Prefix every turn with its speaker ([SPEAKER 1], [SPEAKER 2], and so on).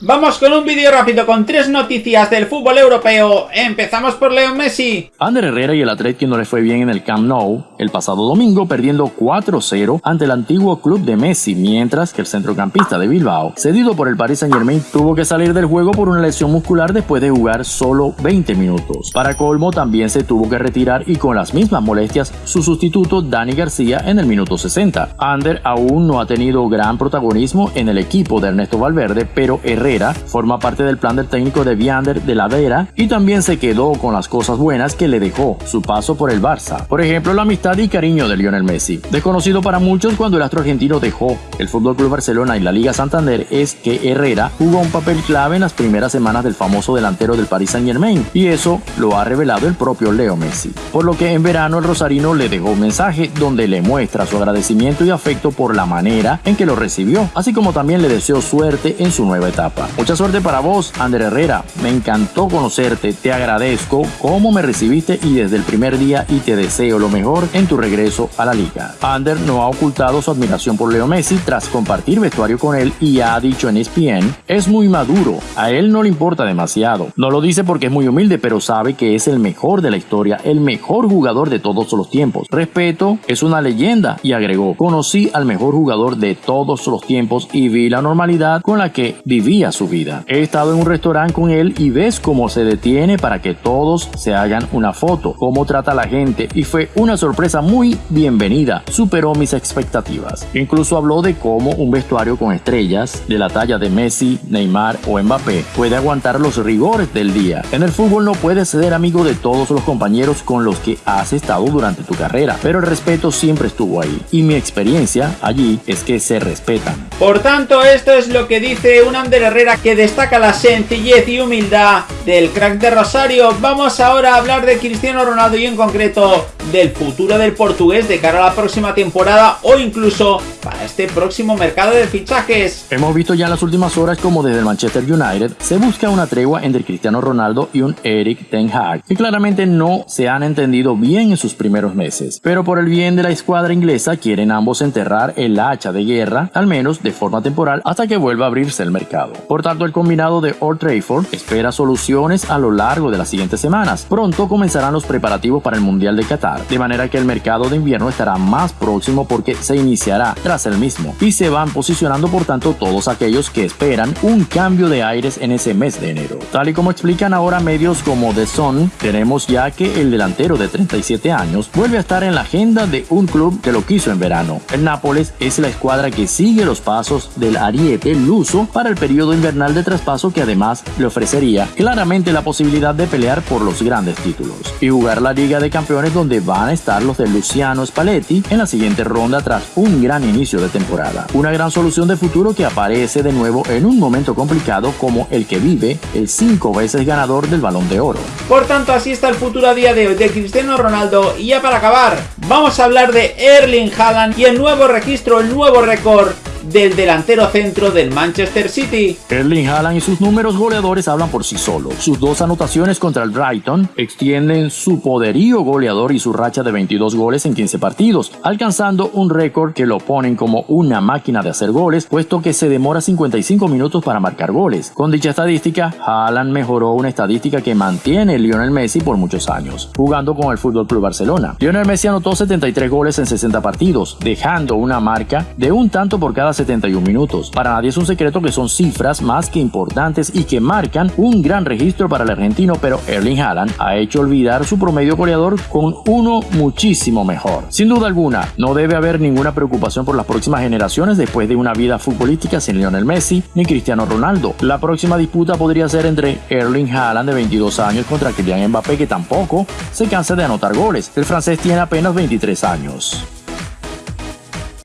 [SPEAKER 1] Vamos con un vídeo rápido con tres noticias del fútbol europeo. Empezamos por Leo Messi.
[SPEAKER 2] Ander Herrera y el Atlético no le fue bien en el Camp Nou el pasado domingo perdiendo 4-0 ante el antiguo club de Messi, mientras que el centrocampista de Bilbao, cedido por el Paris Saint Germain, tuvo que salir del juego por una lesión muscular después de jugar solo 20 minutos. Para colmo también se tuvo que retirar y con las mismas molestias su sustituto Dani García en el minuto 60. Ander aún no ha tenido gran protagonismo en el equipo de Ernesto Valverde, pero Herrera forma parte del plan del técnico de Viander de la Vera y también se quedó con las cosas buenas que le dejó su paso por el Barça. Por ejemplo, la amistad y cariño de Lionel Messi. Desconocido para muchos cuando el astro argentino dejó el Fútbol Club Barcelona y la Liga Santander es que Herrera jugó un papel clave en las primeras semanas del famoso delantero del Paris Saint Germain y eso lo ha revelado el propio Leo Messi. Por lo que en verano el rosarino le dejó un mensaje donde le muestra su agradecimiento y afecto por la manera en que lo recibió, así como también le deseó suerte en su nueva etapa. Mucha suerte para vos, Ander Herrera. Me encantó conocerte, te agradezco cómo me recibiste y desde el primer día y te deseo lo mejor en tu regreso a la liga. Ander no ha ocultado su admiración por Leo Messi tras compartir vestuario con él y ha dicho en ESPN, es muy maduro, a él no le importa demasiado. No lo dice porque es muy humilde, pero sabe que es el mejor de la historia, el mejor jugador de todos los tiempos. Respeto, es una leyenda y agregó, conocí al mejor jugador de todos los tiempos y vi la normalidad con la que vivía su vida. He estado en un restaurante con él y ves cómo se detiene para que todos se hagan una foto, cómo trata a la gente y fue una sorpresa muy bienvenida, superó mis expectativas. Incluso habló de cómo un vestuario con estrellas de la talla de Messi, Neymar o Mbappé puede aguantar los rigores del día. En el fútbol no puedes ser amigo de todos los compañeros con los que has estado durante tu carrera, pero el respeto siempre estuvo ahí y mi experiencia allí es que se respetan.
[SPEAKER 1] Por tanto, esto es lo que dice un Ander que destaca la sencillez y humildad del crack de Rosario. Vamos ahora a hablar de Cristiano Ronaldo y en concreto del futuro del portugués de cara a la próxima temporada o incluso para este próximo mercado de fichajes.
[SPEAKER 2] Hemos visto ya en las últimas horas como desde el Manchester United se busca una tregua entre Cristiano Ronaldo y un Eric Ten Hag, que claramente no se han entendido bien en sus primeros meses. Pero por el bien de la escuadra inglesa quieren ambos enterrar el hacha de guerra, al menos de forma temporal, hasta que vuelva a abrirse el mercado. Por tanto, el combinado de Old Trafford espera soluciones a lo largo de las siguientes semanas. Pronto comenzarán los preparativos para el Mundial de Qatar de manera que el mercado de invierno estará más próximo porque se iniciará tras el mismo y se van posicionando por tanto todos aquellos que esperan un cambio de aires en ese mes de enero. Tal y como explican ahora medios como The Sun, tenemos ya que el delantero de 37 años vuelve a estar en la agenda de un club que lo quiso en verano. El Nápoles es la escuadra que sigue los pasos del ariete luso para el periodo invernal de traspaso que además le ofrecería claramente la posibilidad de pelear por los grandes títulos y jugar la Liga de Campeones donde van a estar los de Luciano Spalletti en la siguiente ronda tras un gran inicio de temporada. Una gran solución de futuro que aparece de nuevo en un momento complicado como el que vive el cinco veces ganador del Balón de Oro.
[SPEAKER 1] Por tanto, así está el futuro a día de hoy de Cristiano Ronaldo y ya para acabar, vamos a hablar de Erling Haaland y el nuevo registro, el nuevo récord del delantero centro del Manchester City.
[SPEAKER 2] Erling Haaland y sus números goleadores hablan por sí solos. Sus dos anotaciones contra el Brighton extienden su poderío goleador y su racha de 22 goles en 15 partidos, alcanzando un récord que lo ponen como una máquina de hacer goles, puesto que se demora 55 minutos para marcar goles. Con dicha estadística, Haaland mejoró una estadística que mantiene Lionel Messi por muchos años, jugando con el Fútbol Club Barcelona. Lionel Messi anotó 73 goles en 60 partidos, dejando una marca de un tanto por cada 71 minutos. Para nadie es un secreto que son cifras más que importantes y que marcan un gran registro para el argentino, pero Erling Haaland ha hecho olvidar su promedio goleador con uno muchísimo mejor. Sin duda alguna, no debe haber ninguna preocupación por las próximas generaciones después de una vida futbolística sin Lionel Messi ni Cristiano Ronaldo. La próxima disputa podría ser entre Erling Haaland de 22 años contra Kylian Mbappé que tampoco se cansa de anotar goles. El francés tiene apenas 23 años.